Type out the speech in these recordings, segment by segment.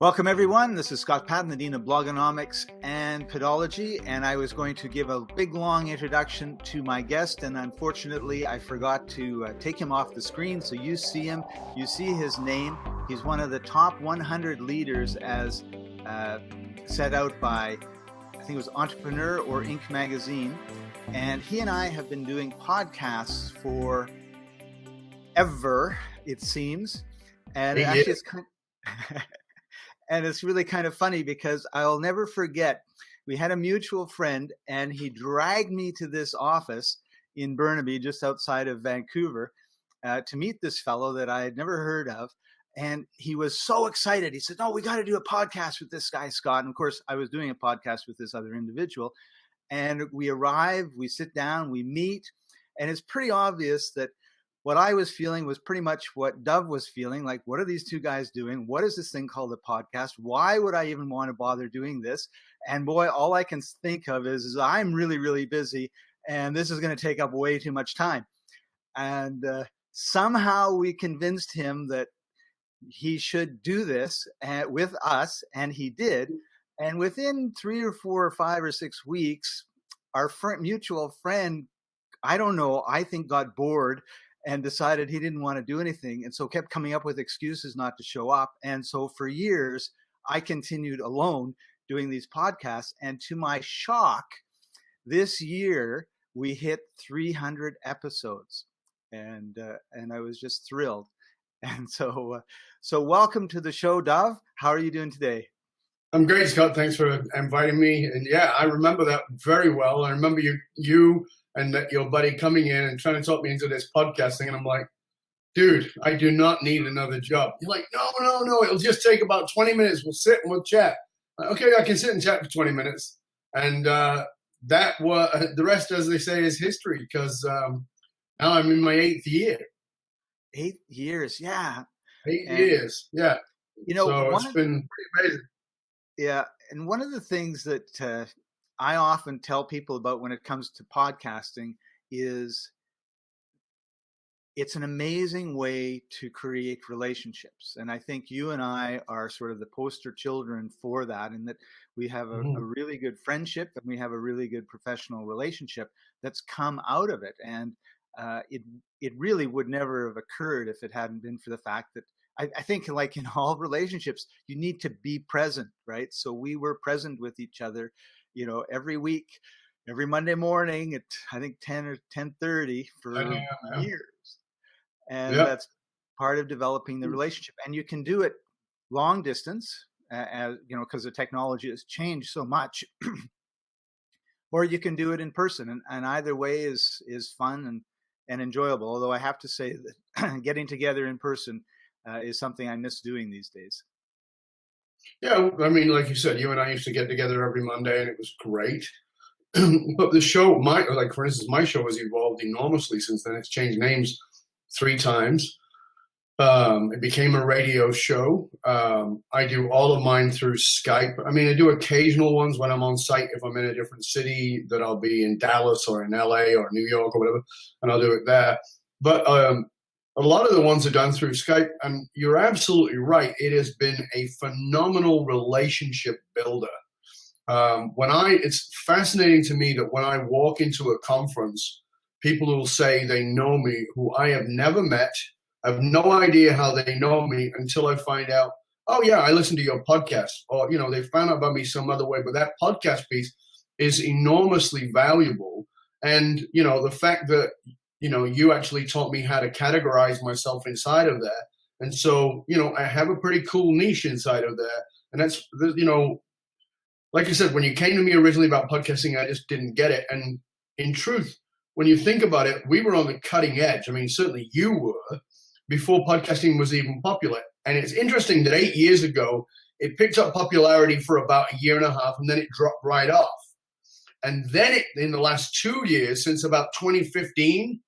Welcome, everyone. This is Scott Paton, the Dean of Blogonomics and Podology, and I was going to give a big, long introduction to my guest, and unfortunately, I forgot to uh, take him off the screen. So you see him, you see his name. He's one of the top 100 leaders as uh, set out by, I think it was Entrepreneur or Inc. magazine, and he and I have been doing podcasts for ever, it seems, and it actually it's kind. and it's really kind of funny because I'll never forget. We had a mutual friend, and he dragged me to this office in Burnaby, just outside of Vancouver, uh, to meet this fellow that I had never heard of. And he was so excited. He said, "No, we got to do a podcast with this guy, Scott." And of course, I was doing a podcast with this other individual. And we arrive, we sit down, we meet, and it's pretty obvious that what I was feeling was pretty much what Dov was feeling. Like, what are these two guys doing? What is this thing called a podcast? Why would I even want to bother doing this? And boy, all I can think of is, is I'm really, really busy, and this is going to take up way too much time. And uh, somehow we convinced him that he should do this uh, with us, and he did. And within three or four or five or six weeks, our friend, mutual friend, I don't know, I think got bored and decided he didn't want to do anything and so kept coming up with excuses not to show up and so for years i continued alone doing these podcasts and to my shock this year we hit 300 episodes and uh, and i was just thrilled. And so uh, so welcome to the show dov. How are you doing today? I'm great scott. Thanks for inviting me and yeah i remember that very well i remember you you and that your buddy coming in and trying to talk me into this podcasting, and I'm like, dude, I do not need another job. You're like, no, no, no, it'll just take about 20 minutes. We'll sit and we'll chat. Like, okay, I can sit and chat for 20 minutes. And uh, that was the rest, as they say, is history because um, now I'm in my eighth year. Eight years, yeah. Eight and, years, yeah. You know, so it's been pretty amazing. Yeah, and one of the things that uh, I often tell people about when it comes to podcasting is it's an amazing way to create relationships. And I think you and I are sort of the poster children for that, in that we have a, mm-hmm. a, really good friendship and we have a really good professional relationship that's come out of it. And uh, it it really would never have occurred if it hadn't been for the fact that I, I think, like in all relationships, you need to be present, right? So we were present with each other you know, every week, every Monday morning at I think 10 or 10:30 for yeah, yeah. years. And yep. that's part of developing the mm. relationship. And you can do it long distance, uh, as you know, because the technology has changed so much. or you can do it in person, and, and either way is is fun and and enjoyable. Although I have to say that getting together in person uh, is something I miss doing these days. Yeah, I mean, like you said, you and I used to get together every Monday, and it was great. but the show, my like for instance, my show has evolved enormously since then. It's changed names three times. Um, it became a radio show. Um, I do all of mine through Skype. I mean, I do occasional ones when I'm on site if I'm in a different city that I'll be in Dallas or in LA or New York or whatever, and I'll do it there. But um, a lot of the ones are done through Skype, and you're absolutely right. It has been a phenomenal relationship builder. Um, when I, it's fascinating to me that when I walk into a conference, people will say they know me who I have never met. I have no idea how they know me until I find out, oh yeah, I listen to your podcast, or you know, they found out about me some other way. But that podcast piece is enormously valuable, and you know, the fact that you know, you actually taught me how to categorize myself inside of that. And so, you know, I have a pretty cool niche inside of that. And that's, you know, like I said, when you came to me originally about podcasting, I just didn't get it. And in truth, when you think about it, we were on the cutting edge. I mean, certainly you were before podcasting was even popular. And it's interesting that eight years ago, it picked up popularity for about a year and a half and then it dropped right off. And then it, in the last two years, since about 2015,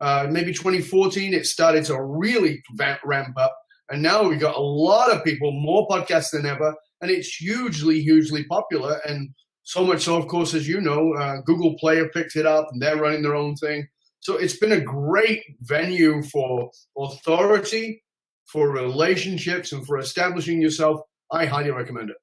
uh, maybe 2014, it started to really ramp up. And now we've got a lot of people, more podcasts than ever, and it's hugely, hugely popular. And so much so, of course, as you know, uh, Google have picked it up and they're running their own thing. So it's been a great venue for authority, for relationships, and for establishing yourself I highly recommend it.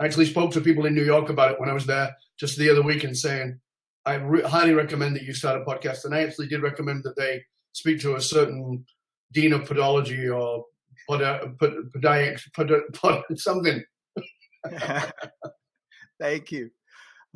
I actually spoke to people in New York about it when I was there just the other week and saying, I re highly recommend that you start a podcast. And I actually did recommend that they speak to a certain dean of podology or pod, pod, podiatric, pod, pod, something. Thank you.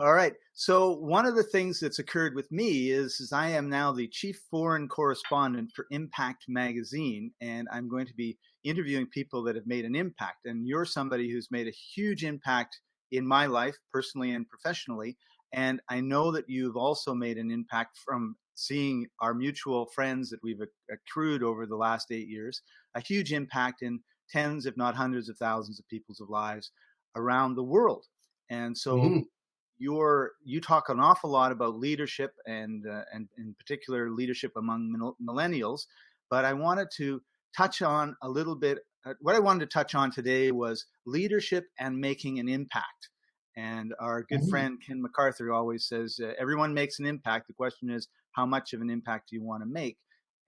All right. So one of the things that's occurred with me is, is I am now the chief foreign correspondent for Impact Magazine, and I'm going to be interviewing people that have made an impact. And you're somebody who's made a huge impact in my life, personally and professionally. And I know that you've also made an impact from seeing our mutual friends that we've accrued over the last eight years, a huge impact in tens, if not hundreds of thousands of people's lives around the world. And so mm-hmm. you're, you talk an awful lot about leadership and, uh, and in particular leadership among millennials. But I wanted to touch on a little bit. Uh, what I wanted to touch on today was leadership and making an impact. And our good mm-hmm. friend Ken McCarthy always says, uh, everyone makes an impact. The question is, how much of an impact do you want to make?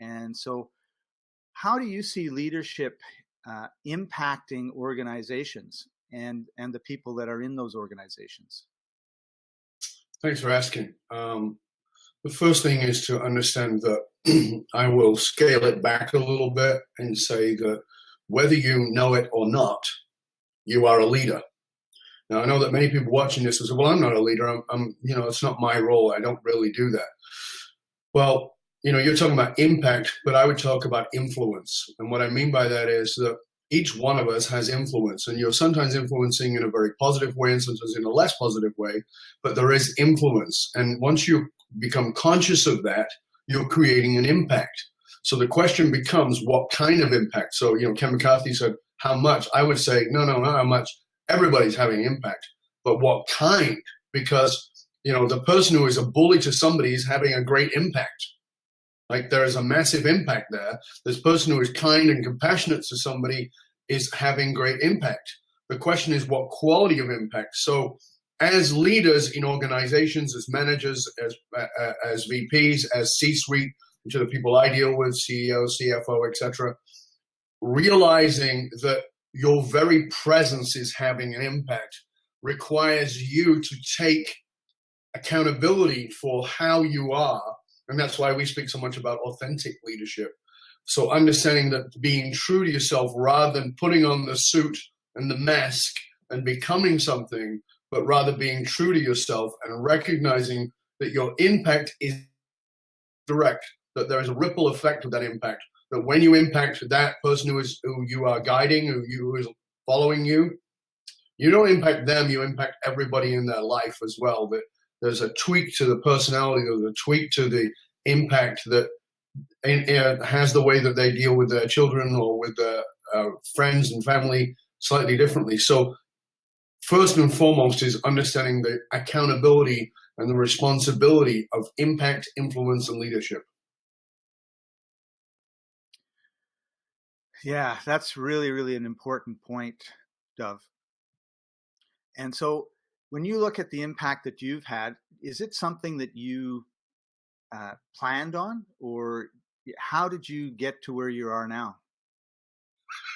And so, how do you see leadership uh, impacting organizations and and the people that are in those organizations? Thanks for asking. Um, the first thing is to understand that I will scale it back a little bit and say that whether you know it or not, you are a leader. Now, I know that many people watching this will say, well, I'm not a leader. I'm, I'm, you know, it's not my role. I don't really do that. Well, you know, you're talking about impact, but I would talk about influence. And what I mean by that is that each one of us has influence and you're sometimes influencing in a very positive way and sometimes in a less positive way, but there is influence. And once you become conscious of that, you're creating an impact. So the question becomes what kind of impact? So, you know, Ken McCarthy said, how much? I would say, no, no, not how much everybody's having impact, but what kind? Because you know the person who is a bully to somebody is having a great impact. Like there is a massive impact there. This person who is kind and compassionate to somebody is having great impact. The question is what quality of impact. So as leaders in organizations, as managers, as uh, as VPs, as C-suite, are the people I deal with, CEO, CFO, etc., realizing that your very presence is having an impact requires you to take accountability for how you are. And that's why we speak so much about authentic leadership. So understanding that being true to yourself rather than putting on the suit and the mask and becoming something, but rather being true to yourself and recognizing that your impact is direct, that there is a ripple effect of that impact that when you impact that person who is who you are guiding, who you who is following you, you don't impact them, you impact everybody in their life as well. That there's a tweak to the personality, there's a tweak to the impact that has the way that they deal with their children or with their uh, friends and family slightly differently. So first and foremost is understanding the accountability and the responsibility of impact, influence, and leadership. Yeah, that's really, really an important point, Dov. And so when you look at the impact that you've had, is it something that you uh, planned on or how did you get to where you are now?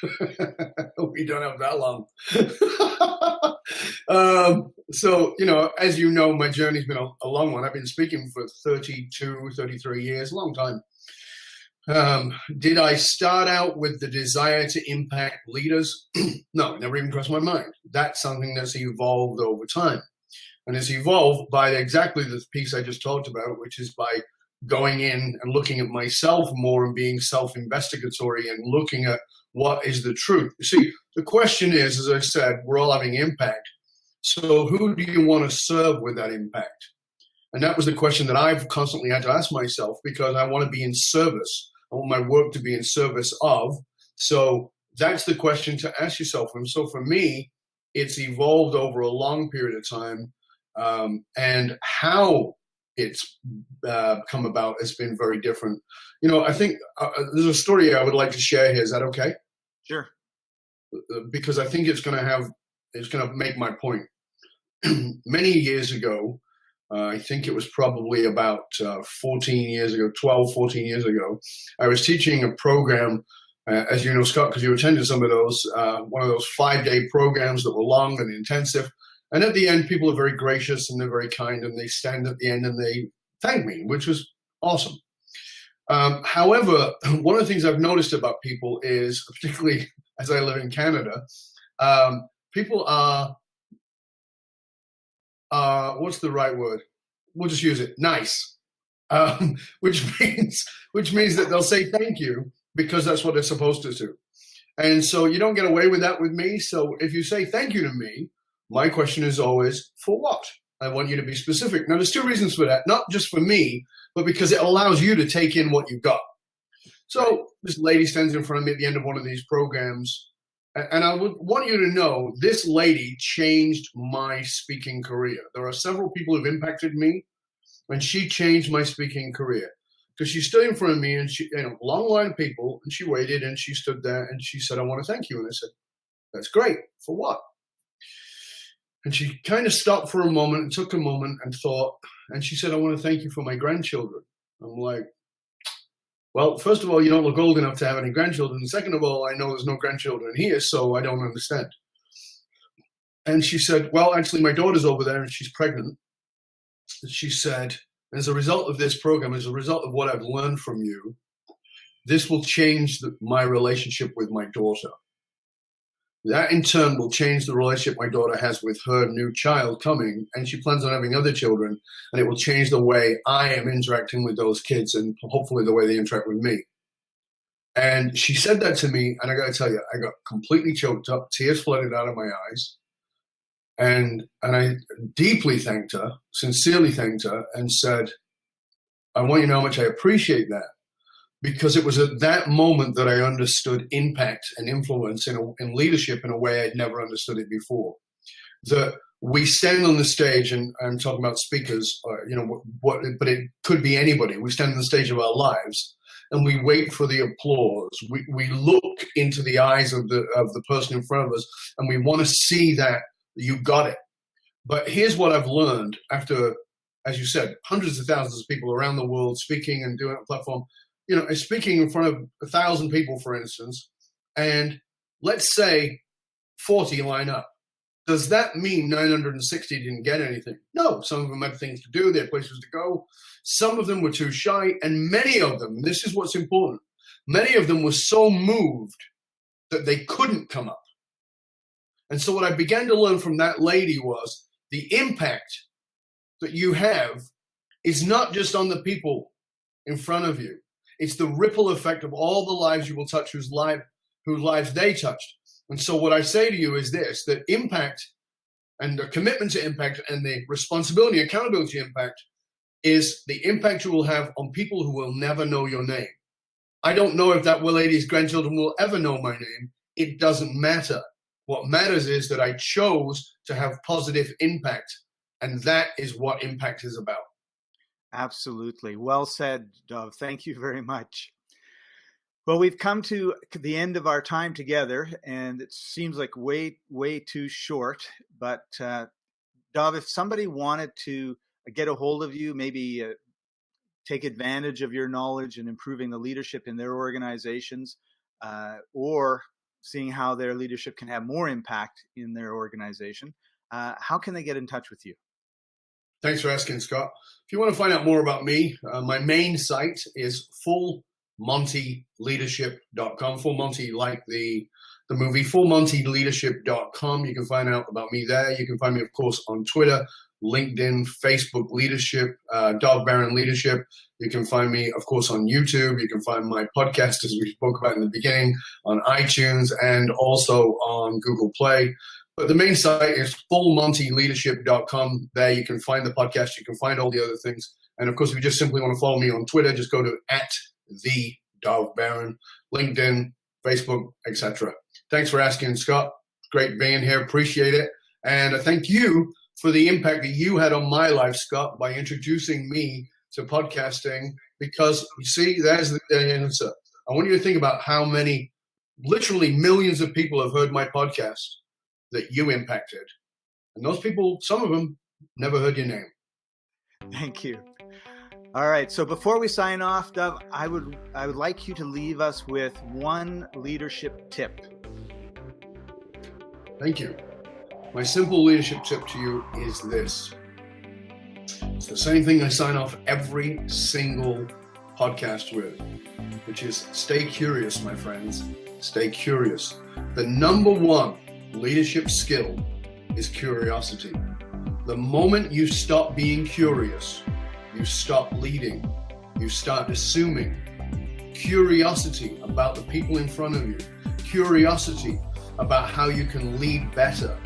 we don't have that long. um, so, you know, as you know, my journey's been a, a, long one. I've been speaking for 32, 33 years, long time. Um, did I start out with the desire to impact leaders? no, never even crossed my mind. That's something that's evolved over time. And it's evolved by exactly the piece I just talked about, which is by going in and looking at myself more and being self-investigatory and looking at what is the truth. You see, the question is, as I said, we're all having impact. So who do you want to serve with that impact? And that was the question that I've constantly had to ask myself because I want to be in service. I want my work to be in service of. So that's the question to ask yourself. And so for me, it's evolved over a long period of time. Um, and how it's uh, come about has been very different. You know, I think uh, uh there's a story I would like to share here. Is that okay? Sure. Uh, because I think it's going to have, it's going to make my point. Many years ago, uh, I think it was probably about uh, 14 years ago, 12, 14 years ago. I was teaching a program uh, as you know, Scott, because you attended some of those, uh, one of those five day programs that were long and intensive. And at the end, people are very gracious and they're very kind and they stand at the end and they thank me, which was awesome. Um, however, one of the things I've noticed about people is, particularly as I live in Canada, um, people are, uh, what's the right word? We'll just use it, nice. Um, which means which means that they'll say thank you because that's what they're supposed to do. And so you don't get away with that with me. So if you say thank you to me, my question is always, for what? I want you to be specific. Now, there's two reasons for that, not just for me, but because it allows you to take in what you've got. So this lady stands in front of me at the end of one of these programs, and I would want you to know this lady changed my speaking career. There are several people who've impacted me, and she changed my speaking career because she stood in front of me and she, you know, long line of people, and she waited and she stood there and she said, I want to thank you. And I said, That's great. For what? And she kind of stopped for a moment and took a moment and thought, and she said, I want to thank you for my grandchildren. I'm like, well, first of all, you don't look old enough to have any grandchildren. Second of all, I know there's no grandchildren here, so I don't understand. And she said, well, actually, my daughter's over there and she's pregnant. She said, as a result of this program, as a result of what I've learned from you, this will change the, my relationship with my daughter. That in turn will change the relationship my daughter has with her new child coming, and she plans on having other children, and it will change the way I am interacting with those kids and hopefully the way they interact with me. And she said that to me, and I got to tell you, I got completely choked up, tears flooded out of my eyes. And, and I deeply thanked her, sincerely thanked her, and said, I want you to know how much I appreciate that because it was at that moment that I understood impact and influence in, a, in leadership in a way I'd never understood it before. That we stand on the stage, and I'm talking about speakers, uh, you know, what, what, but it could be anybody. We stand on the stage of our lives, and we wait for the applause. We we look into the eyes of the of the person in front of us, and we want to see that you got it. But here's what I've learned after, as you said, hundreds of thousands of people around the world speaking and doing a platform you know, speaking in front of a thousand people, for instance, and let's say 40 line up. Does that mean 960 didn't get anything? No, some of them had things to do, they had places to go. Some of them were too shy, and many of them, this is what's important, many of them were so moved that they couldn't come up. And so what I began to learn from that lady was the impact that you have is not just on the people in front of you. It's the ripple effect of all the lives you will touch whose life, whose lives they touched. And so what I say to you is this, that impact and the commitment to impact and the responsibility, accountability impact is the impact you will have on people who will never know your name. I don't know if that Will lady's grandchildren will ever know my name. It doesn't matter. What matters is that I chose to have positive impact. And that is what impact is about. Absolutely. Well said, Dov. Thank you very much. Well, we've come to the end of our time together, and it seems like way, way too short. But uh, Dov, if somebody wanted to get a hold of you, maybe uh, take advantage of your knowledge and improving the leadership in their organizations, uh, or seeing how their leadership can have more impact in their organization, uh, how can they get in touch with you? Thanks for asking, Scott. If you want to find out more about me, uh, my main site is fullmontyleadership.com. Full Monty, like the the movie, fullmontyleadership.com. You can find out about me there. You can find me, of course, on Twitter, LinkedIn, Facebook Leadership, uh, Dov Baron Leadership. You can find me, of course, on YouTube. You can find my podcast, as we spoke about in the beginning, on iTunes and also on Google Play. But the main site is fullmontyleadership.com. There you can find the podcast, you can find all the other things. And of course, if you just simply want to follow me on Twitter, just go to at the Dov Baron, LinkedIn, Facebook, etc. Thanks for asking, Scott. Great being here. Appreciate it. And I thank you for the impact that you had on my life, Scott, by introducing me to podcasting. Because you see, there's the answer. I want you to think about how many, literally millions of people have heard my podcast that you impacted. And those people, some of them, never heard your name. Thank you. All right. So before we sign off, Dov, I would I would like you to leave us with one leadership tip. Thank you. My simple leadership tip to you is this. It's the same thing I sign off every single podcast with, which is stay curious, my friends. Stay curious. The number one leadership skill is curiosity. The moment you stop being curious, you stop leading, you start assuming. Curiosity about the people in front of you, curiosity about how you can lead better,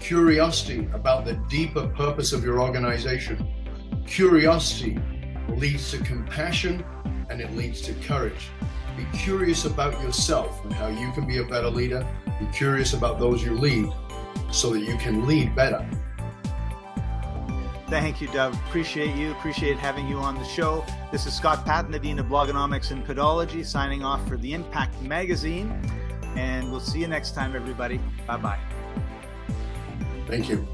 curiosity about the deeper purpose of your organization. Curiosity leads to compassion and it leads to courage. Be curious about yourself and how you can be a better leader. Be curious about those you lead so that you can lead better. Thank you, Dov. Appreciate you. Appreciate having you on the show. This is Scott Paton, the Dean of Blogonomics and Podology, signing off for the Impact Magazine. And we'll see you next time, everybody. Bye bye. Thank you.